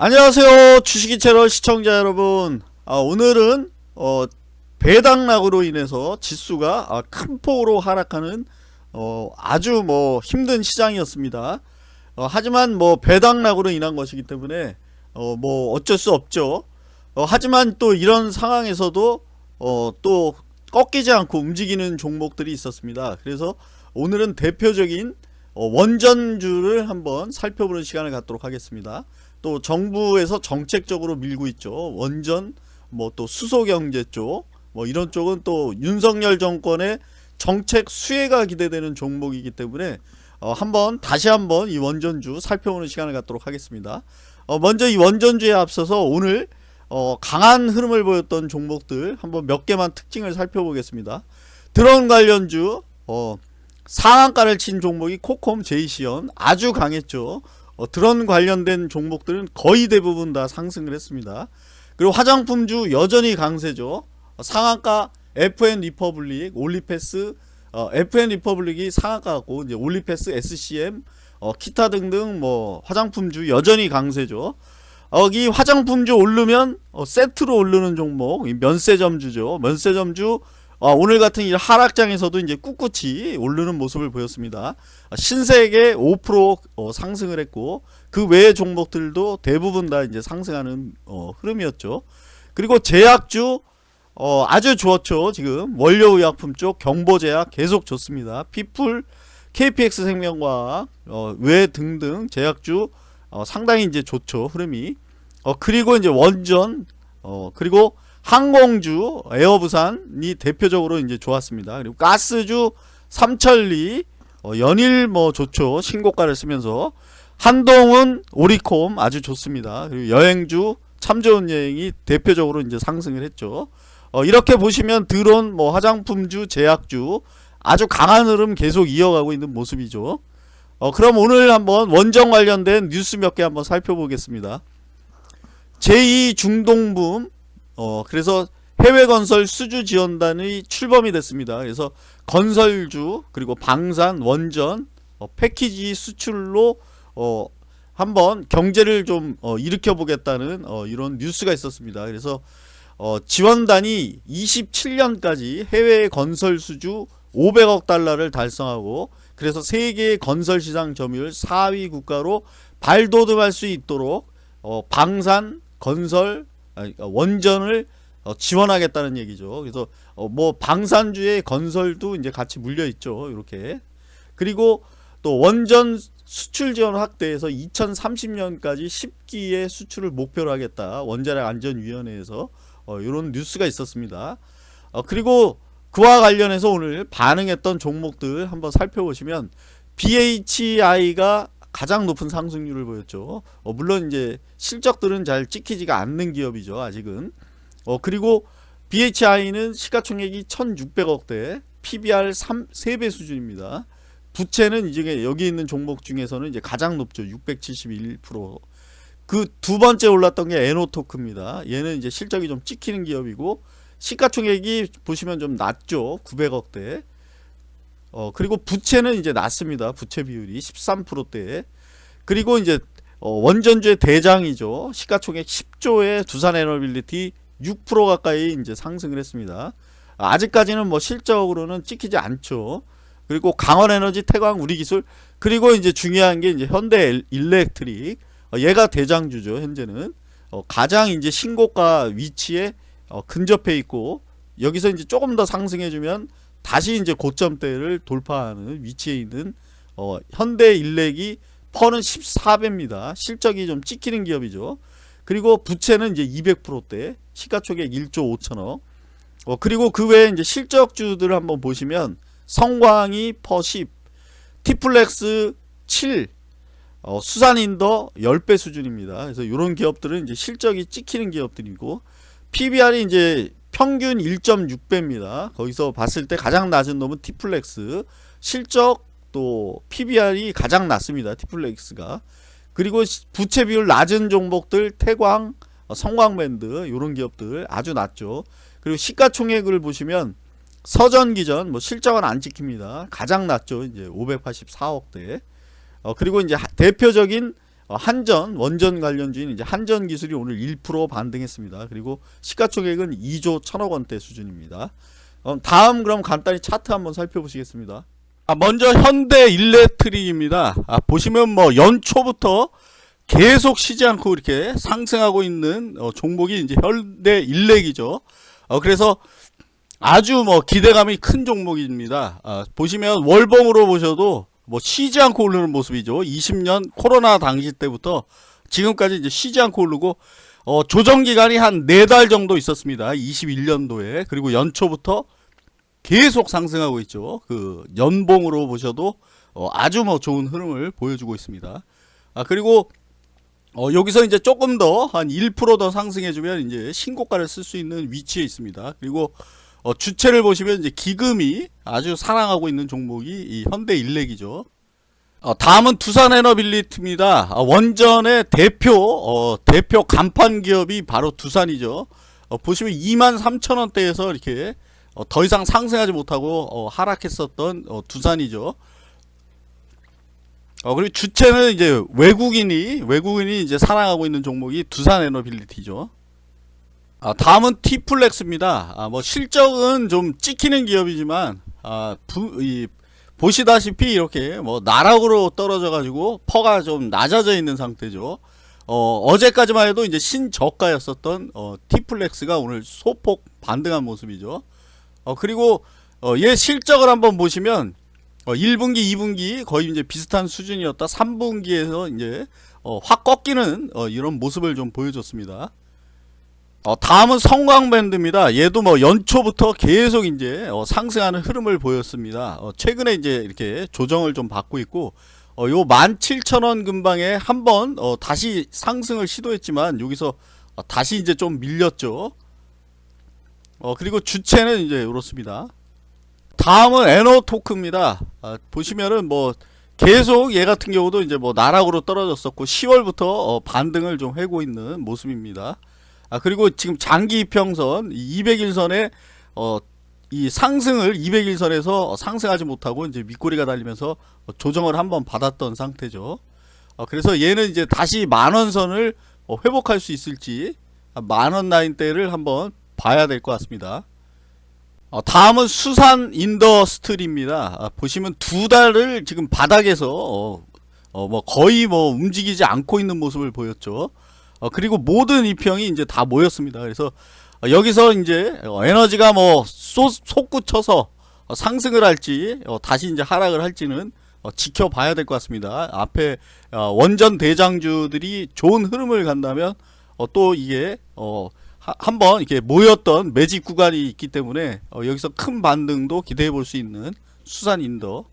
안녕하세요 주식이 채널 시청자 여러분. 아, 오늘은 어, 배당락으로 인해서 지수가 아, 큰 폭으로 하락하는 어, 아주 뭐 힘든 시장이었습니다. 어, 하지만 뭐 배당락으로 인한 것이기 때문에 어, 뭐 어쩔 수 없죠. 어, 하지만 또 이런 상황에서도 어, 또 꺾이지 않고 움직이는 종목들이 있었습니다. 그래서 오늘은 대표적인 어, 원전주를 한번 살펴보는 시간을 갖도록 하겠습니다 또 정부에서 정책적으로 밀고 있죠. 원전 뭐 또 수소경제 쪽 뭐 이런 쪽은 또 윤석열 정권의 정책 수혜가 기대되는 종목이기 때문에 어 한번 다시 한번 이 원전주 살펴보는 시간을 갖도록 하겠습니다. 어 먼저 이 원전주에 앞서서 오늘 어 강한 흐름을 보였던 종목들 한번 몇 개만 특징을 살펴보겠습니다. 드론 관련주 어 상한가를 친 종목이 코콤 제이시언 아주 강했죠. 어, 드론 관련된 종목들은 거의 대부분 다 상승을 했습니다. 그리고 화장품주 여전히 강세죠. 어, 상한가 FN 리퍼블릭, 올리패스, 어, FN 리퍼블릭이 상한가고 이제 올리패스, SCM, 어, 기타 등등 뭐 화장품주 여전히 강세죠. 여기 화장품주 오르면 어, 세트로 오르는 종목 면세점주죠. 면세점주 어, 오늘 같은 이 하락장에서도 이제 꿋꿋이 오르는 모습을 보였습니다. 신세계 5% 어, 상승을 했고 그 외의 종목들도 대부분 다 이제 상승하는 어, 흐름이었죠. 그리고 제약주 어, 아주 좋았죠. 지금 원료의약품 쪽 경보제약 계속 좋습니다. 피플, KPX 생명과학 어, 외 등등 제약주 어, 상당히 이제 좋죠. 흐름이. 어, 그리고 이제 원전 어, 그리고 항공주 에어부산이 대표적으로 이제 좋았습니다. 그리고 가스주 삼천리 어, 연일 뭐 좋죠. 신고가를 쓰면서 한동은 오리콤 아주 좋습니다. 그리고 여행주 참 좋은 여행이 대표적으로 이제 상승을 했죠. 어, 이렇게 보시면 드론 뭐 화장품주 제약주 아주 강한 흐름 계속 이어가고 있는 모습이죠. 어, 그럼 오늘 한번 원정 관련된 뉴스 몇 개 한번 살펴보겠습니다. 제2중동붐 어 그래서 해외 건설 수주 지원단이 출범이 됐습니다. 그래서 건설주 그리고 방산 원전 어, 패키지 수출로 어 한번 경제를 좀 어, 일으켜 보겠다는 어, 이런 뉴스가 있었습니다. 그래서 어, 지원단이 27년까지 해외 건설 수주 500억 달러를 달성하고 그래서 세계 건설 시장 점유율 4위 국가로 발돋움할 수 있도록 어, 방산 건설 원전을 어, 지원하겠다는 얘기죠. 그래서 어, 뭐 방산주의 건설도 이제 같이 물려 있죠. 이렇게 그리고 또 원전 수출 지원 확대해서 2030년까지 10기의 수출을 목표로 하겠다. 원자력 안전위원회에서 어, 이런 뉴스가 있었습니다. 어, 그리고 그와 관련해서 오늘 반응했던 종목들 한번 살펴보시면 BHI가 가장 높은 상승률을 보였죠. 어, 물론 이제 실적들은 잘 찍히지가 않는 기업이죠. 아직은. 어, 그리고 BHI는 시가총액이 1600억대, PBR 3, 3배 수준입니다. 부채는 이제 여기 있는 종목 중에서는 이제 가장 높죠. 671%. 그 두 번째 올랐던 게 에노토크입니다. 얘는 이제 실적이 좀 찍히는 기업이고 시가총액이 보시면 좀 낮죠. 900억대. 어, 그리고 부채는 이제 낮습니다. 부채 비율이 13%대. 그리고 이제 어, 원전주의 대장이죠. 시가총액 10조의 두산 에너빌리티 6% 가까이 이제 상승을 했습니다. 아직까지는 뭐 실적으로는 찍히지 않죠. 그리고 강원에너지, 태광, 우리기술, 그리고 이제 중요한 게 이제 현대 일렉트릭, 어, 얘가 대장주죠. 현재는 어, 가장 이제 신고가 위치에 어, 근접해 있고 여기서 이제 조금 더 상승해주면 다시 이제 고점대를 돌파하는 위치에 있는 어, 현대 일렉이 퍼는 14배입니다. 실적이 좀 찍히는 기업이죠. 그리고 부채는 이제 200%대 시가총액 1조 5천억. 어, 그리고 그 외에 이제 실적주들을 한번 보시면 성광이 퍼 10, 티플렉스 7, 어, 수산인더 10배 수준입니다. 그래서 이런 기업들은 이제 실적이 찍히는 기업들이고 PBR이 이제 평균 1.6배입니다. 거기서 봤을 때 가장 낮은 놈은 티플렉스 실적 또 PBR이 가장 낮습니다. 티플렉스가 그리고 부채 비율 낮은 종목들 태광 어, 성광밴드 이런 기업들 아주 낮죠. 그리고 시가총액을 보시면 서전기전 뭐 실적은 안 찍힙니다. 가장 낮죠. 이제 584억대. 어, 그리고 이제 대표적인 어, 한전 원전 관련주인 이제 한전 기술이 오늘 1% 반등했습니다. 그리고 시가총액은 2조 1천억 원대 수준입니다. 어, 다음 그럼 간단히 차트 한번 살펴보시겠습니다. 아, 먼저 현대 일렉트릭입니다. 아, 보시면 뭐 연초부터 계속 쉬지 않고 이렇게 상승하고 있는 어, 종목이 이제 현대 일렉이죠. 어, 그래서 아주 뭐 기대감이 큰 종목입니다. 아, 보시면 월봉으로 보셔도 뭐 쉬지 않고 오르는 모습이죠. 20년 코로나 당시 때부터 지금까지 이제 쉬지 않고 오르고 어, 조정 기간이 한 네 달 정도 있었습니다. 21년도에 그리고 연초부터 계속 상승하고 있죠. 그 연봉으로 보셔도 어, 아주 뭐 좋은 흐름을 보여주고 있습니다. 아 그리고 어, 여기서 이제 조금 더 한 1%더 상승해주면 이제 신고가를 쓸 수 있는 위치에 있습니다. 그리고 어, 주체를 보시면 이제 기금이 아주 사랑하고 있는 종목이 이 현대 일렉이죠. 어, 다음은 두산 에너빌리티입니다. 아, 원전의 대표 어, 대표 간판 기업이 바로 두산이죠. 어, 보시면 2만 3천 원대에서 이렇게 어, 더 이상 상승하지 못하고 어, 하락했었던 어, 두산이죠. 어, 그리고 주체는 이제 외국인이 외국인이 이제 사랑하고 있는 종목이 두산 에너빌리티죠. 아, 다음은 티플렉스입니다. 아, 뭐 실적은 좀 찍히는 기업이지만 아, 부, 이, 보시다시피 이렇게 뭐 나락으로 떨어져 가지고 퍼가 좀 낮아져 있는 상태죠. 어, 어제까지만 해도 이제 신저가였었던 어, 티플렉스가 오늘 소폭 반등한 모습이죠. 어, 그리고 어, 얘 실적을 한번 보시면 어, 1분기, 2분기 거의 이제 비슷한 수준이었다. 3분기에서 이제 어, 확 꺾이는 어, 이런 모습을 좀 보여줬습니다. 어, 다음은 성광밴드입니다. 얘도 뭐 연초부터 계속 이제 어, 상승하는 흐름을 보였습니다. 어, 최근에 이제 이렇게 조정을 좀 받고 있고 어, 요 17,000원 근방에 한번 어, 다시 상승을 시도했지만 여기서 어, 다시 이제 좀 밀렸죠. 어, 그리고 주체는 이제 이렇습니다. 다음은 에너토크입니다. 아, 보시면은 뭐 계속 얘 같은 경우도 이제 뭐 나락으로 떨어졌었고 10월부터 어, 반등을 좀 하고 있는 모습입니다. 아 그리고 지금 장기 이평선 200일선에 어, 이 상승을 200일선에서 상승하지 못하고 이제 윗꼬리가 달리면서 어, 조정을 한번 받았던 상태죠. 어, 그래서 얘는 이제 다시 만원선을 어, 회복할 수 있을지 아, 만원 라인대를 한번 봐야 될 것 같습니다. 어, 다음은 수산 인더스트리입니다. 아, 보시면 두 달을 지금 바닥에서 어, 어, 뭐 거의 뭐 움직이지 않고 있는 모습을 보였죠. 어, 그리고 모든 이평이 이제 다 모였습니다. 그래서 어, 여기서 이제 어, 에너지가 뭐 쏟, 솟구쳐서 어, 상승을 할지 어, 다시 이제 하락을 할지는 어, 지켜봐야 될 것 같습니다. 앞에 어, 원전 대장주들이 좋은 흐름을 간다면 어, 또 이게 한번 이렇게 모였던 매집 구간이 있기 때문에 어, 여기서 큰 반등도 기대해 볼 수 있는 수산 인더